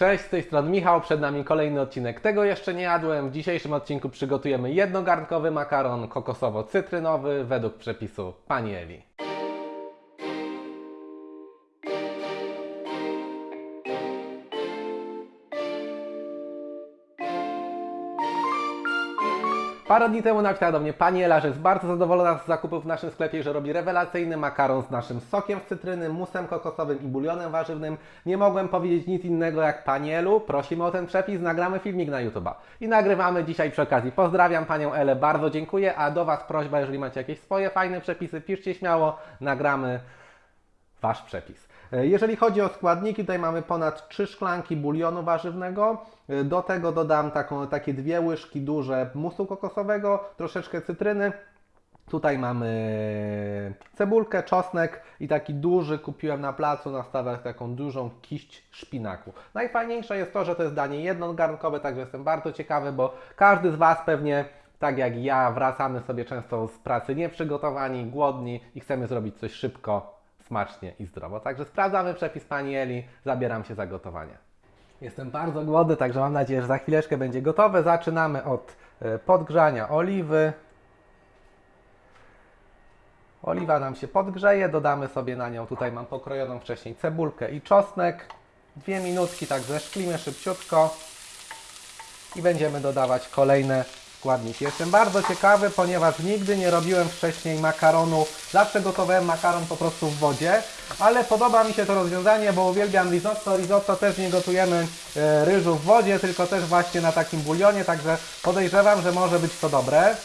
Cześć, z tej strony Michał, przed nami kolejny odcinek Tego jeszcze nie jadłem. W dzisiejszym odcinku przygotujemy jednogarnkowy makaron kokosowo-cytrynowy według przepisu Pani Eli. Parę dni temu napisała do mnie Pani Ela, że jest bardzo zadowolona z zakupów w naszym sklepie, że robi rewelacyjny makaron z naszym sokiem z cytryny, musem kokosowym i bulionem warzywnym. Nie mogłem powiedzieć nic innego jak Pani Elu, prosimy o ten przepis, nagramy filmik na YouTube'a. I nagrywamy dzisiaj przy okazji. Pozdrawiam Panią Elę, bardzo dziękuję, a do Was prośba, jeżeli macie jakieś swoje fajne przepisy, piszcie śmiało, nagramy Wasz przepis. E, Jeżeli chodzi o składniki, tutaj mamy ponad 3 szklanki bulionu warzywnego. E, Do tego dodam taką, takie dwie łyżki duże musu kokosowego, troszeczkę cytryny. Tutaj mamy cebulkę, czosnek i taki duży kupiłem na placu na stawach taką dużą kiść szpinaku. Najfajniejsze jest to, że to jest danie jednogarnkowe, także jestem bardzo ciekawy, bo każdy z Was pewnie tak jak ja wracamy sobie często z pracy nieprzygotowani, głodni i chcemy zrobić coś szybko, smacznie i zdrowo. Także sprawdzamy przepis Pani Eli, zabieram się za gotowanie. Jestem bardzo głodny, także mam nadzieję, że za chwileczkę będzie gotowe. Zaczynamy od e, podgrzania oliwy. Oliwa nam się podgrzeje, dodamy sobie na nią, tutaj mam pokrojoną wcześniej cebulkę i czosnek. Dwie minutki, tak zeszklimy szybciutko i będziemy dodawać kolejne składniki. Jestem bardzo ciekawy, ponieważ nigdy nie robiłem wcześniej makaronu. Zawsze gotowałem makaron po prostu w wodzie, ale podoba mi się to rozwiązanie, bo uwielbiam risotto. Risotto też nie gotujemy e, ryżu w wodzie, tylko też właśnie na takim bulionie, także podejrzewam, że może być to dobre.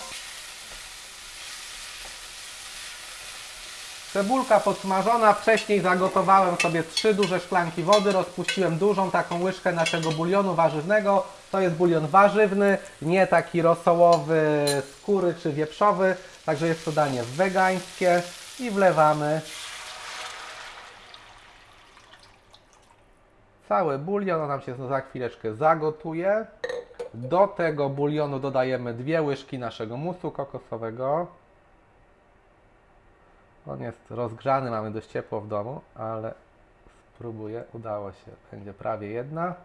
Cebulka podsmażona, wcześniej zagotowałem sobie trzy duże szklanki wody, rozpuściłem dużą taką łyżkę naszego bulionu warzywnego. To jest bulion warzywny, nie taki rosołowy, skóry czy wieprzowy, także jest to danie wegańskie i wlewamy cały bulion, on nam się za chwileczkę zagotuje. Do tego bulionu dodajemy dwie łyżki naszego musu kokosowego. On jest rozgrzany, mamy dość ciepło w domu, ale spróbuję, udało się, będzie prawie jedna.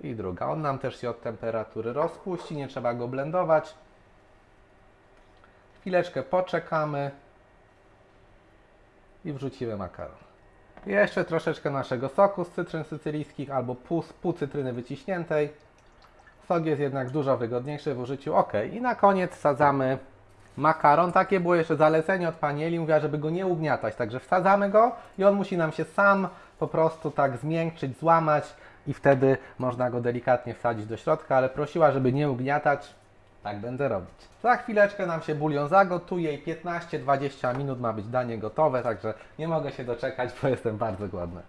I druga. On nam też się od temperatury rozpuści, nie trzeba go blendować. Chwileczkę poczekamy i wrzucimy makaron. Jeszcze troszeczkę naszego soku z cytryn sycylijskich albo pół, pół cytryny wyciśniętej. Sok jest jednak dużo wygodniejszy w użyciu. Ok, i na koniec wsadzamy makaron. Takie było jeszcze zalecenie od pani Eli. Mówiła, żeby go nie ugniatać. Także wsadzamy go i on musi nam się sam po prostu tak zmiękczyć, złamać i wtedy można go delikatnie wsadzić do środka, ale prosiła, żeby nie ugniatać. Tak będę robić. Za chwileczkę nam się bulion zagotuje i 15-20 minut ma być danie gotowe, także nie mogę się doczekać, bo jestem bardzo głodny.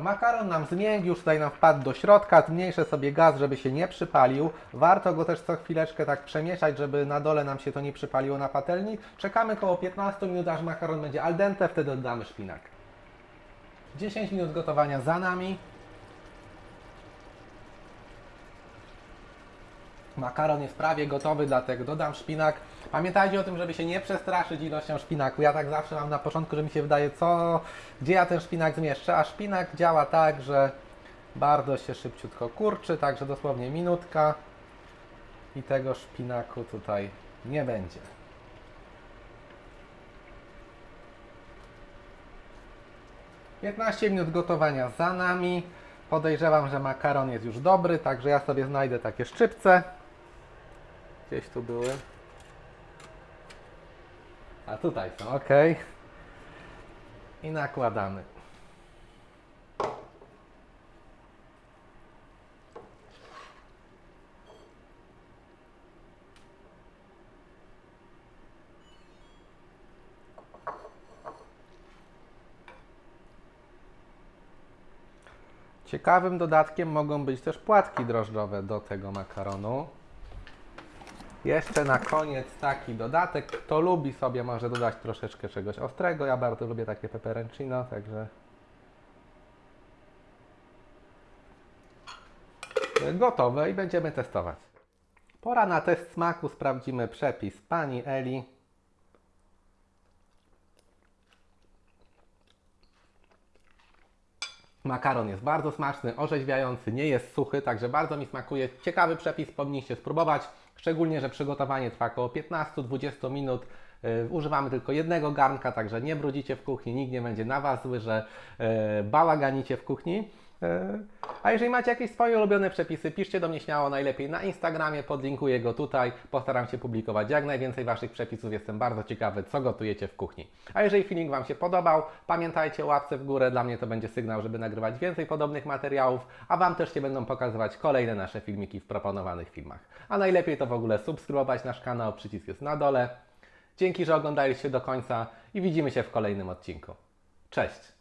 Makaron nam zmiękł, już tutaj nam wpadł do środka, zmniejszę sobie gaz, żeby się nie przypalił. Warto go też co chwileczkę tak przemieszać, żeby na dole nam się to nie przypaliło na patelni. Czekamy około 15 minut, aż makaron będzie al dente, wtedy dodamy szpinak. 10 minut gotowania za nami. Makaron jest prawie gotowy, dlatego dodam szpinak. Pamiętajcie o tym, żeby się nie przestraszyć ilością szpinaku. Ja tak zawsze mam na początku, że mi się wydaje, co, gdzie ja ten szpinak zmieszczę, a szpinak działa tak, że bardzo się szybciutko kurczy, także dosłownie minutka i tego szpinaku tutaj nie będzie. Piętnaście minut gotowania za nami. Podejrzewam, że makaron jest już dobry, także ja sobie znajdę takie szczypce. Gdzieś tu były. A tutaj są, ok. I nakładamy. Ciekawym dodatkiem mogą być też płatki drożdżowe do tego makaronu. Jeszcze na koniec taki dodatek. Kto lubi sobie może dodać troszeczkę czegoś ostrego. Ja bardzo lubię takie peperoncino, także gotowe i będziemy testować. Pora na test smaku. Sprawdzimy przepis pani Eli. Makaron jest bardzo smaczny, orzeźwiający, nie jest suchy, także bardzo mi smakuje. Ciekawy przepis, powinniście spróbować. Szczególnie, że przygotowanie trwa około 15-20 minut. Yy, używamy tylko jednego garnka, także nie brudzicie w kuchni, nikt nie będzie na Was zły, że yy, bałaganicie w kuchni. Yy, A jeżeli macie jakieś swoje ulubione przepisy, piszcie do mnie śmiało, najlepiej na Instagramie, podlinkuję go tutaj. Postaram się publikować jak najwięcej Waszych przepisów, jestem bardzo ciekawy, co gotujecie w kuchni. A jeżeli filmik Wam się podobał, pamiętajcie o łapce w górę, dla mnie to będzie sygnał, żeby nagrywać więcej podobnych materiałów, a Wam też się będą pokazywać kolejne nasze filmiki w proponowanych filmach. A najlepiej to w ogóle subskrybować nasz kanał, przycisk jest na dole. Dzięki, że oglądaliście do końca i widzimy się w kolejnym odcinku. Cześć!